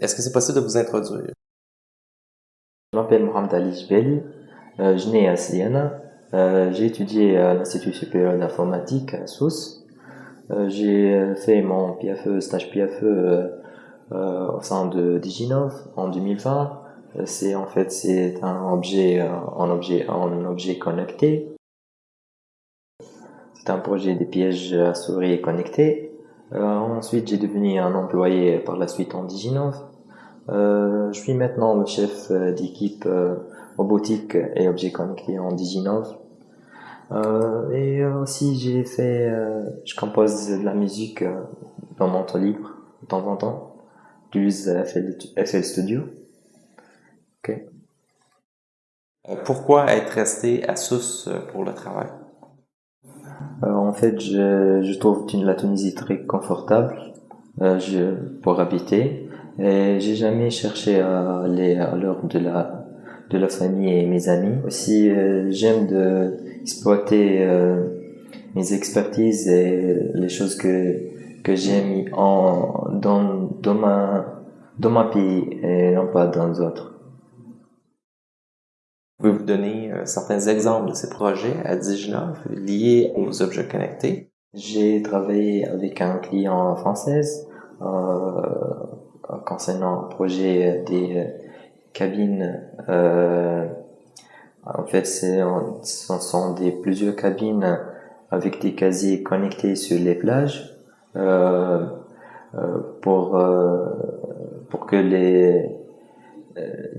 Est-ce que c'est possible de vous introduire? Je m'appelle Mohamed Ali Jbeli, euh, je nais à Siena, euh, j'ai étudié à l'Institut supérieur d'informatique à Sousse. Euh, j'ai fait mon PFE, stage PFE au sein de Diginov en 2020. Euh, c'est en fait c'est un objet objet objet connecté. C'est un projet des pièges à souris connectés. Ensuite, j'ai devenu un employé par la suite en Diginov. Euh, je suis maintenant le chef euh, d'équipe euh, robotique et objets connectés en Diginov. Euh, et aussi j'ai fait, je compose de la musique dans mon temps libre de temps en temps. J'utilise FL, FL Studio. Ok. Pourquoi être resté à Sousse pour le travail? En fait, je, trouve la Tunisie très confortable euh, je, pour habiter. Et j'ai jamais cherché à aller à l'heure de la de la famille et mes amis. Aussi, euh, j'aime exploiter euh, mes expertises et les choses que que j'ai mis dans dans ma dans pays et non pas dans d'autres. Pouvez-vous donner euh, certains exemples de ces projets à Diginov liés aux objets connectés? J'ai travaillé avec un client français euh, concernant un projet des cabines. Euh, en fait, ce sont des plusieurs cabines avec des casiers connectés sur les plages euh, euh, pour euh, pour que les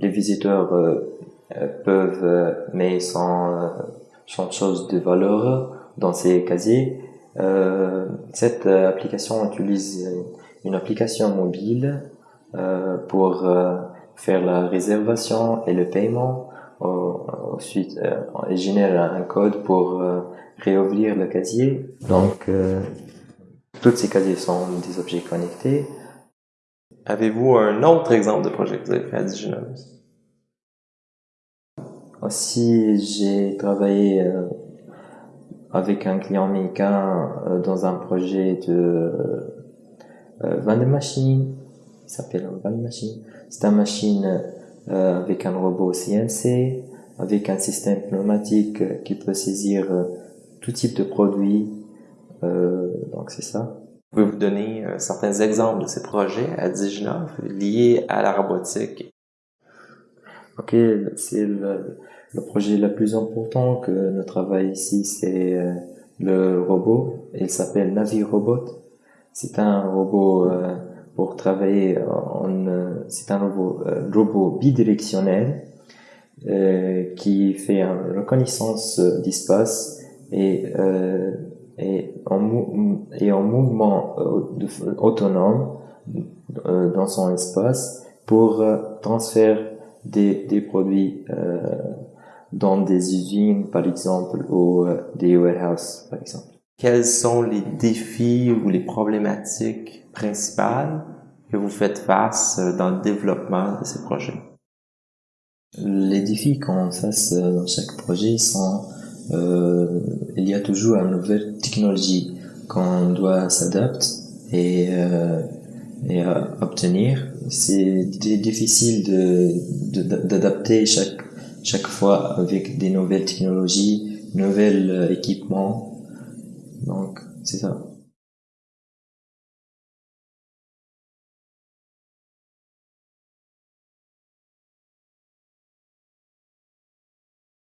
les visiteurs peuvent mettre sans sans chose de valeur dans ces casiers. cette application utilise une application mobile euh, pour euh, faire la réservation et le paiement. Ensuite, euh, il génère un code pour réouvrir le casier. Donc, tous ces casiers sont des objets connectés. Avez-vous un autre exemple de projet que vous avez fait à? Aussi, j'ai travaillé avec un client américain dans un projet de vending machine qui s'appelle un van machine. C'est une machine euh, avec un robot CNC, avec un système pneumatique qui peut saisir euh, tout type de produits. Euh, donc c'est ça. Pouvez-vous donner euh, certains exemples de ces projets à Diginov liés à la robotique? Ok, c'est le, projet le plus important que nous travaillons ici, c'est euh, le robot. Il s'appelle NaviRobot. C'est un robot euh, pour travailler en, euh, c'est un robot, robot bidirectionnel qui fait une reconnaissance d'espace et, et, et en mouvement autonome dans son espace pour transférer des, des produits dans des usines par exemple ou des warehouses par exemple. Quels sont les défis ou les problématiques principales que vous faites face euh, dans le développement de ces projets? Les défis qu'on face euh, dans chaque projet sont euh, il y a toujours une nouvelle technologie qu'on doit s'adapter et, euh, et obtenir. C'est difficile de d'adapter chaque chaque fois avec des nouvelles technologies, nouveaux équipements. Donc c'est ça.